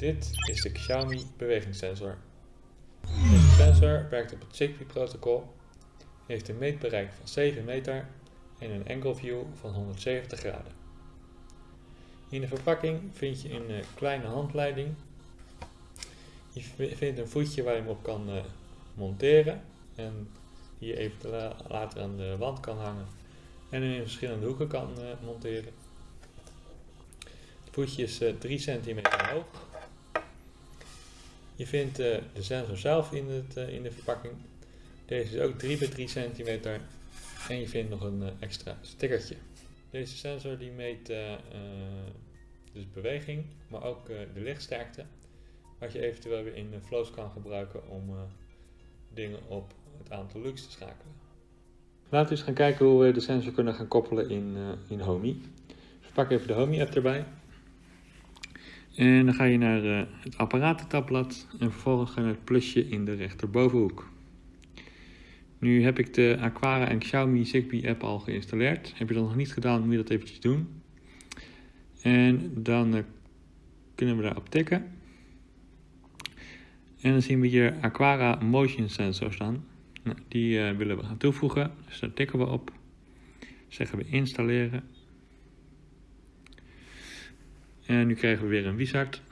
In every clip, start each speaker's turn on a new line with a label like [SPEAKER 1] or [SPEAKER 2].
[SPEAKER 1] Dit is de Xiaomi bewegingssensor. Deze sensor werkt op het Zigbee protocol, heeft een meetbereik van 7 meter en een angle view van 170 graden. In de verpakking vind je een eh, kleine handleiding. Je vindt een voetje waar je hem op kan eh, monteren en die je even later aan de wand kan hangen en in verschillende hoeken kan eh, monteren. Het voetje is 3 cm hoog. Je vindt de sensor zelf in, het, in de verpakking. Deze is ook 3 bij 3 cm en je vindt nog een extra stickertje. Deze sensor die meet dus beweging, maar ook de lichtsterkte. Wat je eventueel weer in flows kan gebruiken om dingen op het aantal lux te schakelen. Laten we eens gaan kijken hoe we de sensor kunnen gaan koppelen in, in Homey. Dus pak even de Homey app erbij. En dan ga je naar het apparatentabblad en vervolgens naar het plusje in de rechterbovenhoek. Nu heb ik de Aquara en Xiaomi Zigbee app al geïnstalleerd. Heb je dat nog niet gedaan, moet je dat eventjes doen. En dan uh, kunnen we daarop tikken. En dan zien we hier Aquara Motion Sensor staan. Nou, die uh, willen we gaan toevoegen. Dus daar tikken we op. Zeggen we installeren. En nu krijgen we weer een wizard.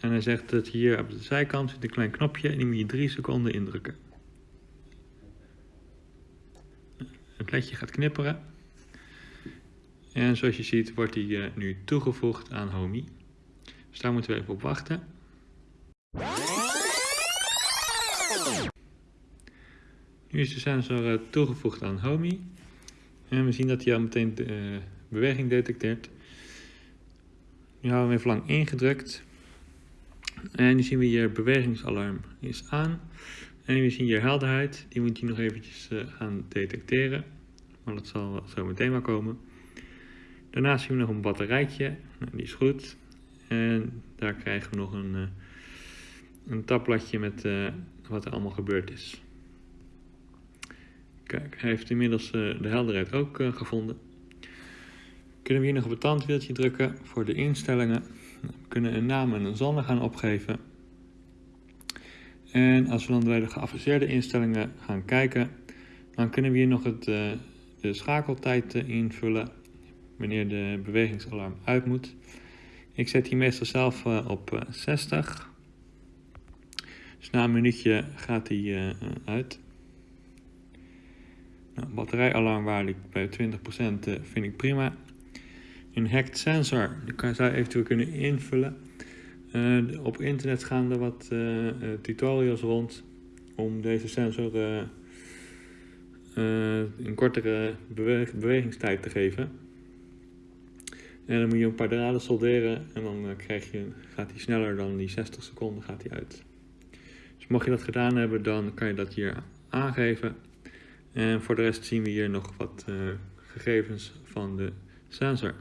[SPEAKER 1] En hij zegt dat hier op de zijkant zit een klein knopje en die moet je 3 seconden indrukken. Het ledje gaat knipperen. En zoals je ziet wordt die uh, nu toegevoegd aan Homey. Dus daar moeten we even op wachten. Nu is de sensor uh, toegevoegd aan Homey. En we zien dat hij al meteen de uh, beweging detecteert. Nu even lang ingedrukt. En nu zien we hier bewegingsalarm is aan. En we zien hier helderheid. Die moet hij nog eventjes gaan detecteren. Maar dat zal zo meteen maar komen. Daarnaast zien we nog een batterijtje, nou, die is goed. En daar krijgen we nog een, uh, een tabbladje met uh, wat er allemaal gebeurd is. Kijk, hij heeft inmiddels de helderheid ook gevonden. Kunnen we hier nog op het tandwieltje drukken voor de instellingen. We kunnen een naam en een zonne gaan opgeven. En als we dan bij de geavanceerde instellingen gaan kijken, dan kunnen we hier nog het, de schakeltijd invullen wanneer de bewegingsalarm uit moet. Ik zet die meestal zelf uh, op 60. Eh, dus na een minuutje gaat die uit. Nou, batterijalarmwaarde bij 20% vind ik prima. Een hacked sensor, die zou je eventueel kunnen invullen. op internet gaan er wat tutorials rond om deze sensor een kortere bewegingstijd te geven. En dan moet je een paar draden solderen en dan eh, krijg je, gaat hij sneller dan die 60 seconden gaat hij uit. Dus mocht je dat gedaan hebben, dan kan je dat hier aangeven. En voor de rest zien we hier nog wat gegevens van de sensor.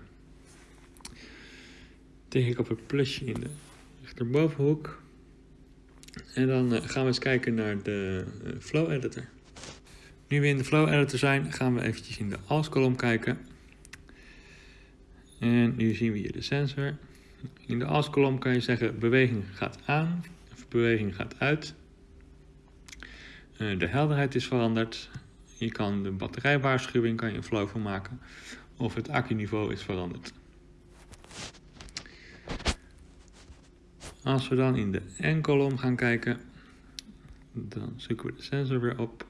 [SPEAKER 1] Tik ik op het plusje in de rechterbovenhoek. En dan uh, gaan we eens kijken naar de Flow Editor. Nu we in de Flow Editor zijn, gaan we eventjes in de als-kolom kijken. En nu zien we hier de sensor. In de als-kolom kan je zeggen beweging gaat aan of beweging gaat uit. Eh, de helderheid is veranderd. Je kan de batterijwaarschuwing kan je een flow van maken. Of het accuniveau is veranderd. Als we dan in de N-kolom gaan kijken, dan zoeken we de sensor weer op.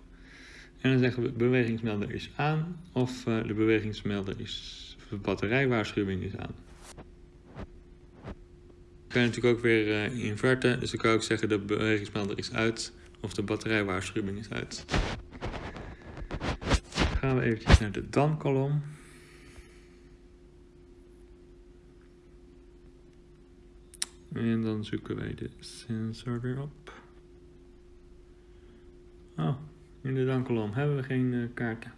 [SPEAKER 1] En dan zeggen we bewegingsmelder is aan of uh, de bewegingsmelder is de batterijwaarschuwing is aan. Je kan natuurlijk ook weer uh, inverten, dus dan kan ook zeggen de bewegingsmelder is uit of de batterijwaarschuwing is uit. Dan gaan we eventjes naar de dan-kolom. En dan zoeken wij de sensor weer op. Oh, in de dan-kolom hebben we geen uh, kaarten.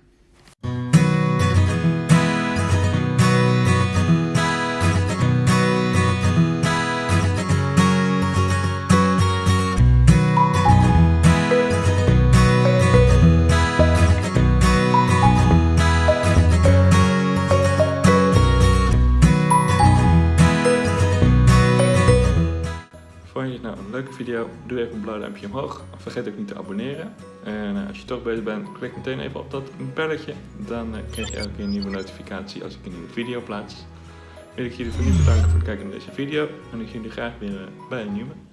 [SPEAKER 1] Leuke video? Doe even een blauw duimpje omhoog. Vergeet ook niet te abonneren. En eh, als je toch bezig bent, klik meteen even op dat belletje. Dan eh, krijg je elke keer een nieuwe notificatie als ik een nieuwe video plaats. Wil ik jullie voor nu bedanken voor het kijken naar deze video. En ik zie jullie graag weer eh, bij een nieuwe.